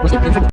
我想跟你